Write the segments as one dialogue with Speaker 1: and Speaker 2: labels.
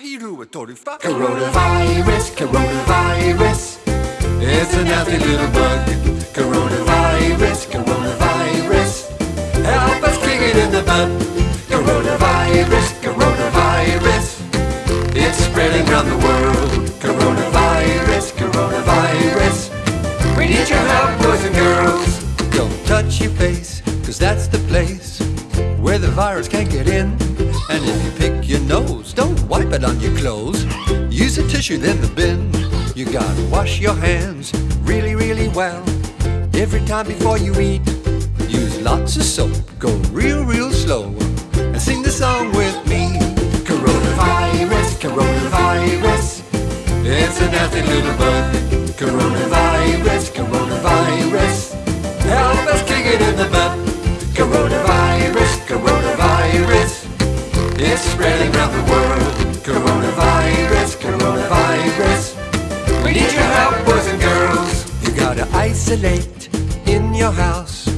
Speaker 1: Coronavirus, coronavirus. It's a nasty little bug. Coronavirus, coronavirus. Help us kick it in the butt. Coronavirus, coronavirus. It's spreading around the world. Coronavirus, coronavirus. We need your help, boys and girls. Don't touch your face, cause that's the place where the virus can't get in. And if you pick your nose, don't wipe it on your clothes. Use a tissue, then the bin. You gotta wash your hands really, really well. Every time before you eat, use lots of soap. Go real, real slow. And sing the song with me. Coronavirus, coronavirus. It's a nasty little bug. Coronavirus, coronavirus. It's spreading around the world. Coronavirus, coronavirus. We need your help, boys and girls. You gotta isolate in your house,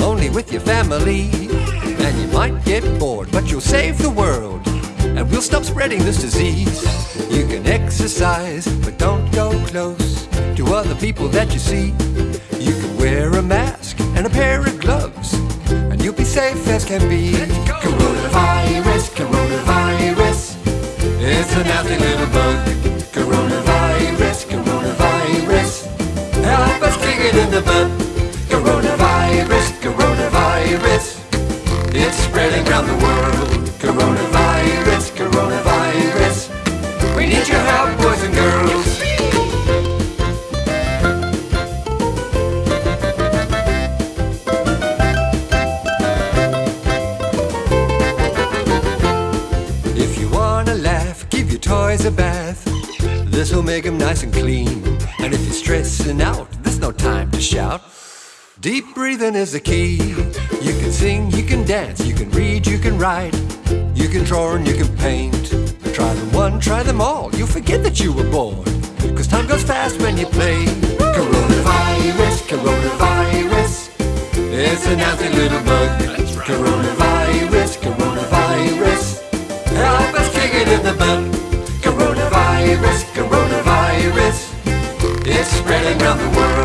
Speaker 1: only with your family. And you might get bored, but you'll save the world. And we'll stop spreading this disease. You can exercise, but don't go close to other people that you see. You can wear a mask and a pair of gloves, and you'll be safe as can be. It's spreading around the world. Coronavirus, coronavirus. We need your help, boys and girls. If you wanna laugh, give your toys a bath. This'll make them nice and clean. And if you're stressing out, there's no time to shout. Deep breathing is the key. You can sing, you can dance, you can read, you can write. You can draw and you can paint. Try them one, try them all. You'll forget that you were born. Cause time goes fast when you play. Coronavirus, coronavirus. It's a nasty little bug. Coronavirus, coronavirus. Help us kick it in the butt. Coronavirus, coronavirus. It's spreading around the world.